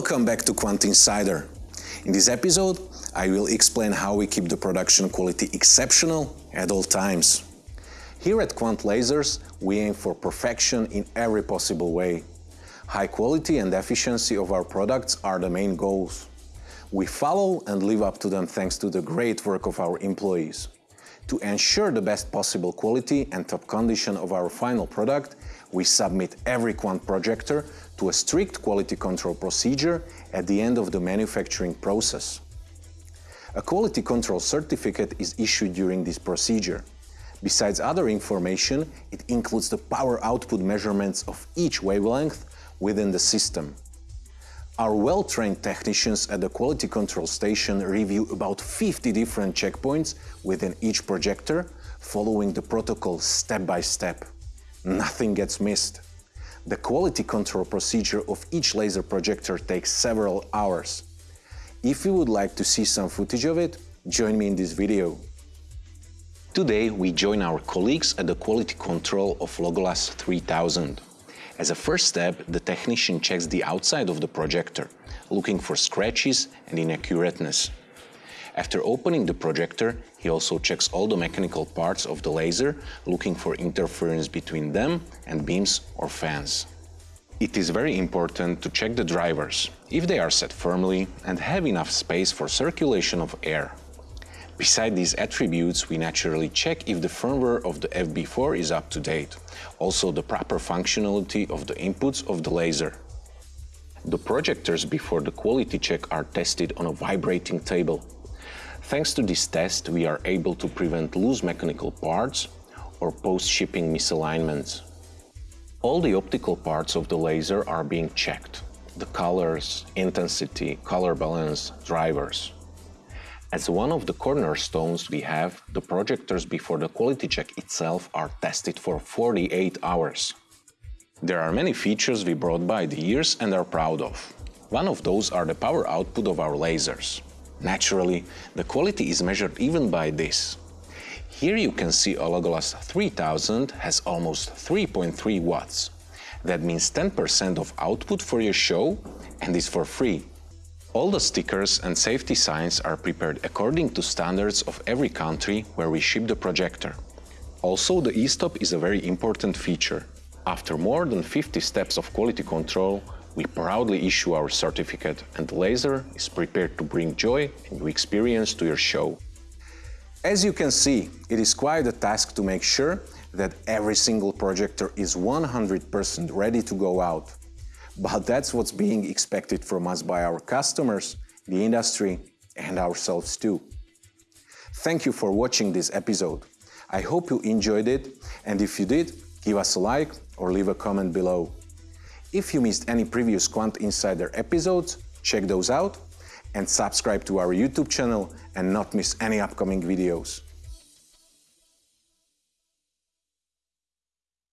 Welcome back to Kvant Insider. In this episode, I will explain how we keep the production quality exceptional at all times. Here at Kvant Lasers, we aim for perfection in every possible way. High quality and efficiency of our products are the main goals. We follow and live up to them thanks to the great work of our employees. To ensure the best possible quality and top condition of our final product, we submit every Kvant projector to a strict quality control procedure at the end of the manufacturing process. A quality control certificate is issued during this procedure. Besides other information, it includes the power output measurements of each wavelength within the system. Our well-trained technicians at the quality control station review about 50 different checkpoints within each projector, following the protocol step by step. Nothing gets missed. The quality control procedure of each laser projector takes several hours. If you would like to see some footage of it, join me in this video. Today we join our colleagues at the quality control of Logolas 3000. As a first step, the technician checks the outside of the projector, looking for scratches and inaccurateness. After opening the projector, he also checks all the mechanical parts of the laser, looking for interference between them and beams or fans. It is very important to check the drivers, if they are set firmly and have enough space for circulation of air. Beside these attributes, we naturally check if the firmware of the FB4 is up to date, also the proper functionality of the inputs of the laser. The projectors before the quality check are tested on a vibrating table. Thanks to this test, we are able to prevent loose mechanical parts or post-shipping misalignments. All the optical parts of the laser are being checked. The colors, intensity, color balance, drivers. As one of the cornerstones we have, the projectors before the quality check itself are tested for 48 hours. There are many features we brought by the years and are proud of. One of those are the power output of our lasers. Naturally, the quality is measured even by this. Here you can see a Logolas 3000 has almost 3.3 watts. That means 10% of output for your show and is for free. All the stickers and safety signs are prepared according to standards of every country where we ship the projector. Also, the e-stop is a very important feature. After more than 50 steps of quality control, we proudly issue our certificate and laser is prepared to bring joy and new experience to your show. As you can see, it is quite a task to make sure that every single projector is 100% ready to go out. But that's what's being expected from us by our customers, the industry and ourselves too. Thank you for watching this episode. I hope you enjoyed it and if you did, give us a like or leave a comment below. If you missed any previous Kvant Insider episodes, check those out and subscribe to our YouTube channel and not miss any upcoming videos.